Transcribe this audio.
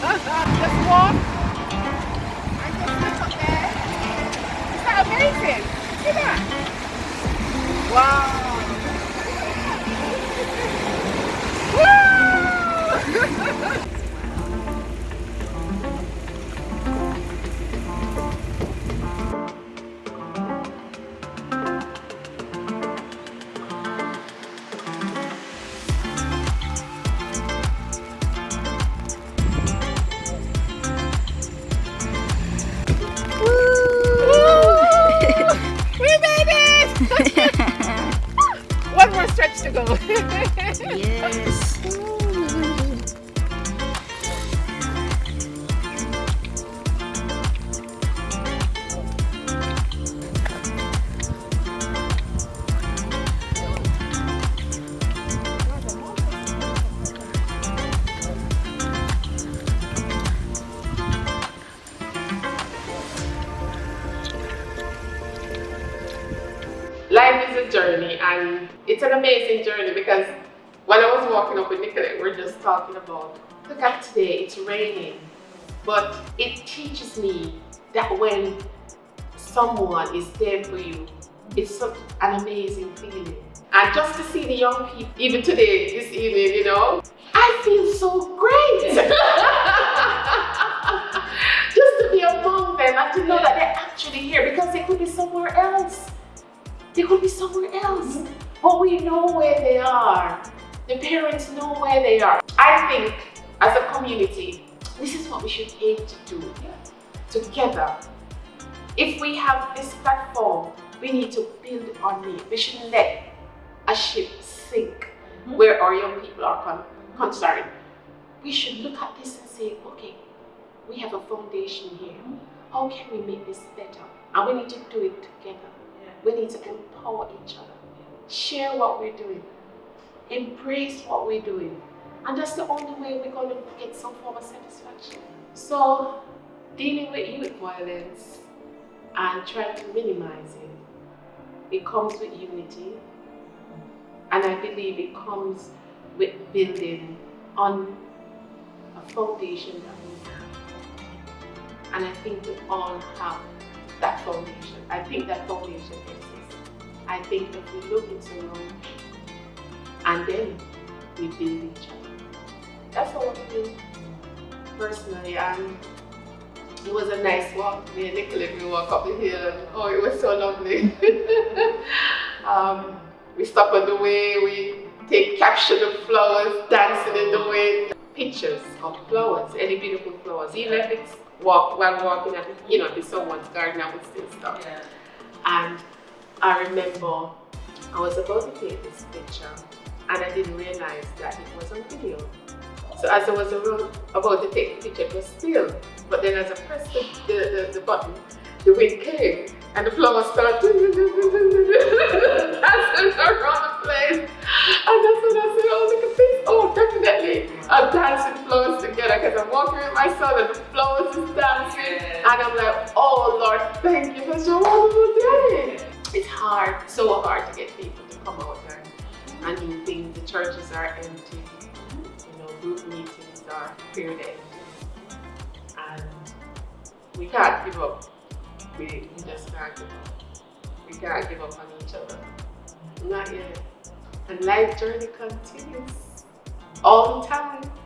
just walk and just look up there. Is that amazing? See that? Wow! Yes. Life is a journey and it's an amazing journey because when I was walking up with Nicolette, we we're just talking about, look at today, it's raining, but it teaches me that when someone is there for you, it's such an amazing feeling. And just to see the young people, even today, this evening, you know, I feel so great. just to be among them and to know that they're actually here because they could be somewhere else. They could be somewhere else. But we know where they are. The parents know where they are. I think as a community, this is what we should aim to do together. If we have this platform, we need to build on it. We shouldn't let a ship sink mm-hmm. where our young people are con concerned. We should look at this and say, okay, we have a foundation here. Mm-hmm. How can we make this better? And we need to do it together. We need to empower each other. Share what we're doing. Embrace what we're doing. And that's the only way we're going to get some form of satisfaction. So, dealing with youth violence and trying to minimize it, it comes with unity. And I believe it comes with building on a foundation that we have. And I think we all have foundation. I think that foundation exists. I think if we look into room and then we build each other. That's what we do personally. And it was a nice walk. Me and Nicolette, we walk up the hill and oh, it was so lovely. um, we stop on the way, we take capture the flowers, wind. Pictures of flowers, any beautiful flowers, even if it's walk while walking at you know, the someone's garden, I would still stop. Yeah. And I remember I was about to take this picture and I didn't realize that it was on video. So as I was about to take the picture, it was still. But then as I pressed the, the, the, the button, the wind came and the flowers started dancing around the place. And that's when I I'm dancing flowers together because I'm walking with my son and the flowers is dancing. And I'm like, oh, Lord, thank you for such a wonderful day. It's hard, so hard to get people to come out there and do things. The churches are empty. You know, group meetings are fairly empty. And we can't give up. We, we just can't give up. We can't give up on each other. Not yet. And life journey continues all the time.